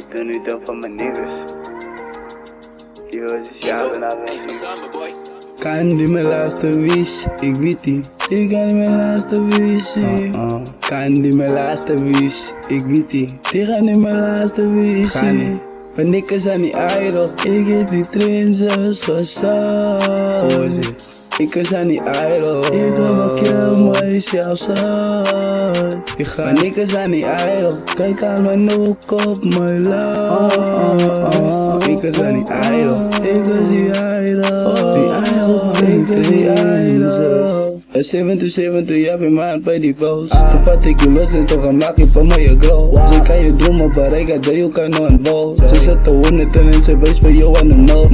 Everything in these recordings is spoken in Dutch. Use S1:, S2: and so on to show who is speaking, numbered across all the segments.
S1: Ik doe nu dan van mijn niggas. Die was is jou en alles.
S2: Kan die mijn laatste wish, ik weet die. Ik kan die mijn laatste wish. Kan die mijn laatste wish, ik weet die. Die gaan die mijn laatste wish. Ga niet. Mijn nikkers aan die idol, ik heb die trends zo
S1: is het?
S2: Ik is aan die idol, ik heb een keer mijzelf zijn. Ik ga mijn nikkers aan die idol, kijk aan mijn ook op mijn love. Ik is aan die idol, ik is die idol. Die idol, ik is die idol. Een 77, ja, ben maand bij die boos. Toen vat ik je los en toch een maak je van mij glow. Ze kan je dromen bereiken, dat je kan nog een bal. Ze zetten honderd en ze wees voor jou aan de nul.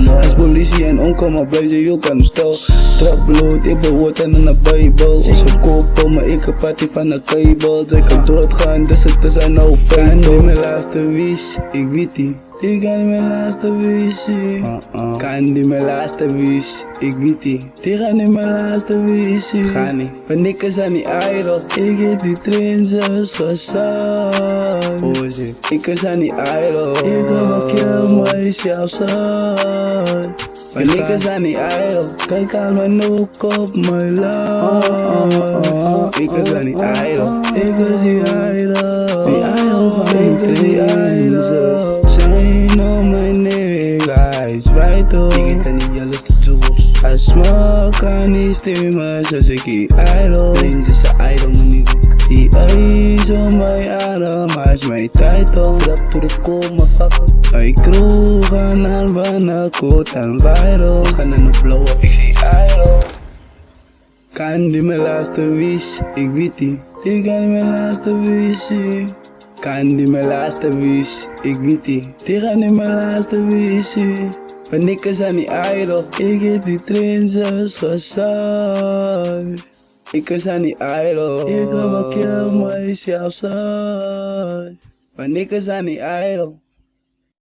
S2: Als politie en onkomen blijven, je kan stil. Trap bloed, ik ben woord en een bijbel. Ze kopen, maar ik heb party van de kabel. Ze kan doodgaan, dus het is een no fake. En mijn laatste wish, ik weet die. Ik kan niet mijn laatste wish. Kan niet mijn laatste wish. Ik weet die. Die gaan niet mijn laatste wish. Ga niet. Mijn nikkers aan die idol. Ik heb die. Hoe is het? Ik is aan die idol. Ik heb een keer Cái Mày niggas ra này ai yêu Cái cao nói nô cốp my love. Niggas ra này ai yêu Niggas gì ai love Này ai yêu Niggas gì ai love Shine on my niggas Right though Niggas I smoke aan die stemmen zoals ik die idol Vriend is een idol mijn Die eyes op mijn adem, hij is mijn title. Trap to the core, Ik kroeg aan aan wanneer koot en viral. Gaan in de blow up, ik zie idol Kan die mijn laatste wish, ik weet die Die kan die mijn laatste wish. Kan die mijn laatste wish, ik weet die. Die gaan die mijn laatste wish. My niggas on the idol. Ik heb die trains gezakt. Niggas on the idol. Ik kan wel kill myself, son. My niggas on the idol.